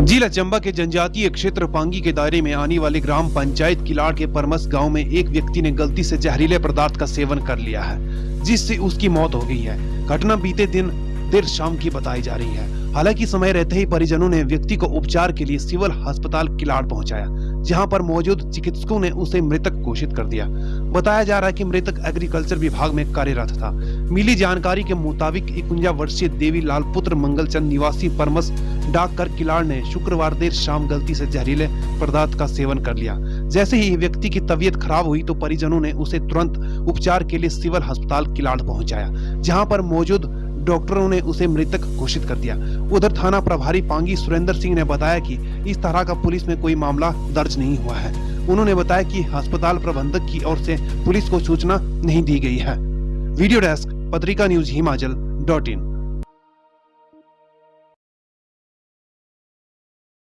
जिला चंबा के जनजातीय क्षेत्र पांगी के दायरे में आने वाले ग्राम पंचायत किलाड़ के परमस गाँव में एक व्यक्ति ने गलती से जहरीले पदार्थ का सेवन कर लिया है, जिससे उसकी मौत हो गई है। घटना बीते दिन देर शाम की बताई जा रही है। हालाँकि समय रहते ही परिजनों ने व्यक्ति को उपचार के लिए सिविल अस्पताल किलाड़ पहुँचाया, जहाँ पर मौजूद चिकित्सकों ने उसे मृतक घोषित कर दिया। बताया जा रहा है कि मृतक एग्रीकल्चर विभाग में कार्यरत था। मिली जानकारी के मुताबिक इकुंजा वर्षीय देवी लाल पुत्र मंगलचंद निवासी परमस डाक कर किलाड़ ने शुक्रवार देर शाम गलती से जहरीले पदार्थ का सेवन कर लिया। जैसे ही व्यक्ति की तबीयत खराब हुई तो परिजनों ने उसे तुरंत उपचार के लिए सिविल अस्पताल किलाड़ पहुँचाया, जहाँ पर मौजूद डॉक्टरों ने उसे मृतक घोषित कर दिया। उधर थाना प्रभारी पांगी सुरेंद्र सिंह ने बताया कि इस तरह का पुलिस में कोई मामला दर्ज नहीं हुआ है। उन्होंने बताया कि अस्पताल प्रबंधक की ओर से पुलिस को सूचना नहीं दी गई है। Video desk, Patrika news, Himachal dot in.